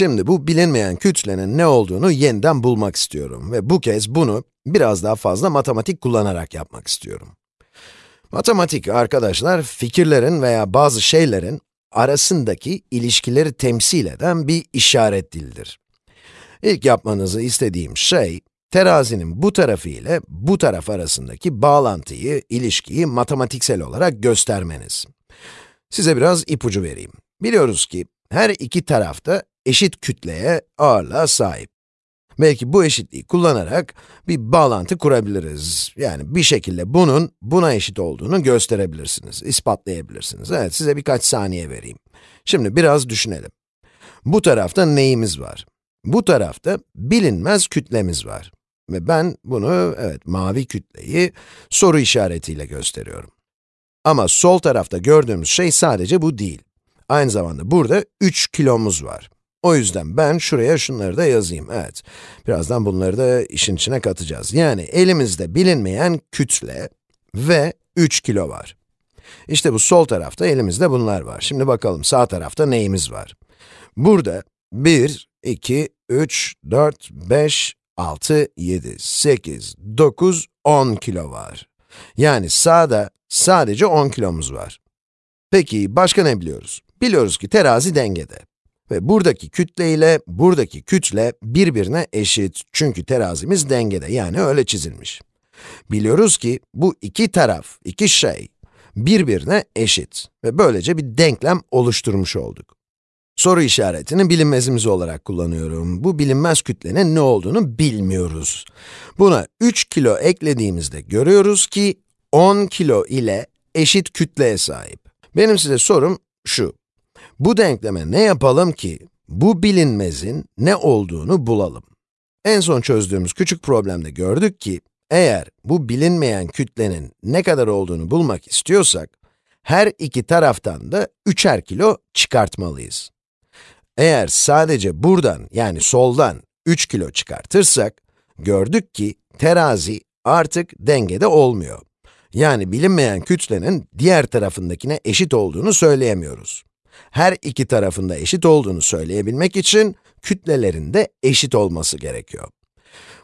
Şimdi bu bilinmeyen kütlenin ne olduğunu yeniden bulmak istiyorum ve bu kez bunu biraz daha fazla matematik kullanarak yapmak istiyorum. Matematik arkadaşlar, fikirlerin veya bazı şeylerin arasındaki ilişkileri temsil eden bir işaret dilidir. İlk yapmanızı istediğim şey, terazinin bu tarafı ile bu taraf arasındaki bağlantıyı, ilişkiyi matematiksel olarak göstermeniz. Size biraz ipucu vereyim. Biliyoruz ki her iki tarafta eşit kütleye, ağırlığa sahip. Belki bu eşitliği kullanarak bir bağlantı kurabiliriz. Yani bir şekilde bunun buna eşit olduğunu gösterebilirsiniz, ispatlayabilirsiniz. Evet, size birkaç saniye vereyim. Şimdi biraz düşünelim. Bu tarafta neyimiz var? Bu tarafta bilinmez kütlemiz var. Ve ben bunu, evet, mavi kütleyi soru işaretiyle gösteriyorum. Ama sol tarafta gördüğümüz şey sadece bu değil. Aynı zamanda burada 3 kilomuz var. O yüzden ben şuraya şunları da yazayım, evet. Birazdan bunları da işin içine katacağız. Yani elimizde bilinmeyen kütle ve 3 kilo var. İşte bu sol tarafta elimizde bunlar var. Şimdi bakalım sağ tarafta neyimiz var? Burada 1, 2, 3, 4, 5, 6, 7, 8, 9, 10 kilo var. Yani sağda sadece 10 kilomuz var. Peki başka ne biliyoruz? Biliyoruz ki terazi dengede. Ve buradaki kütle ile buradaki kütle birbirine eşit. Çünkü terazimiz dengede, yani öyle çizilmiş. Biliyoruz ki bu iki taraf, iki şey birbirine eşit ve böylece bir denklem oluşturmuş olduk. Soru işaretini bilinmezimiz olarak kullanıyorum. Bu bilinmez kütlenin ne olduğunu bilmiyoruz. Buna 3 kilo eklediğimizde görüyoruz ki 10 kilo ile eşit kütleye sahip. Benim size sorum şu. Bu denkleme ne yapalım ki bu bilinmezin ne olduğunu bulalım? En son çözdüğümüz küçük problemde gördük ki, eğer bu bilinmeyen kütlenin ne kadar olduğunu bulmak istiyorsak, her iki taraftan da üçer kilo çıkartmalıyız. Eğer sadece buradan, yani soldan 3 kilo çıkartırsak, gördük ki terazi artık dengede olmuyor. Yani bilinmeyen kütlenin diğer tarafındakine eşit olduğunu söyleyemiyoruz. Her iki tarafında eşit olduğunu söyleyebilmek için kütlelerin de eşit olması gerekiyor.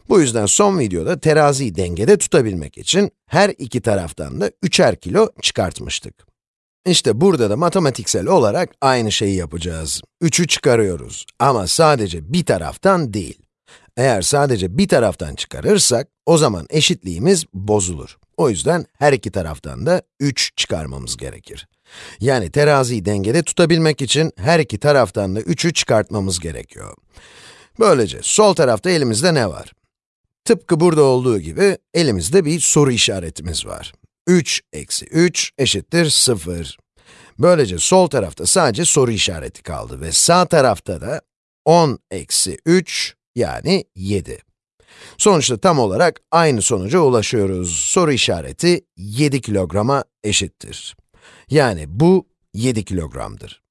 Bu yüzden son videoda teraziyi dengede tutabilmek için her iki taraftan da üçer kilo çıkartmıştık. İşte burada da matematiksel olarak aynı şeyi yapacağız. 3'ü çıkarıyoruz ama sadece bir taraftan değil. Eğer sadece bir taraftan çıkarırsak, o zaman eşitliğimiz bozulur. O yüzden her iki taraftan da 3 çıkarmamız gerekir. Yani teraziyi dengede tutabilmek için her iki taraftan da 3'ü çıkartmamız gerekiyor. Böylece sol tarafta elimizde ne var? Tıpkı burada olduğu gibi elimizde bir soru işaretimiz var. 3 eksi 3 eşittir 0. Böylece sol tarafta sadece soru işareti kaldı ve sağ tarafta da 10 eksi 3 yani 7. Sonuçta tam olarak aynı sonuca ulaşıyoruz. Soru işareti 7 kilograma eşittir. Yani bu 7 kilogramdır.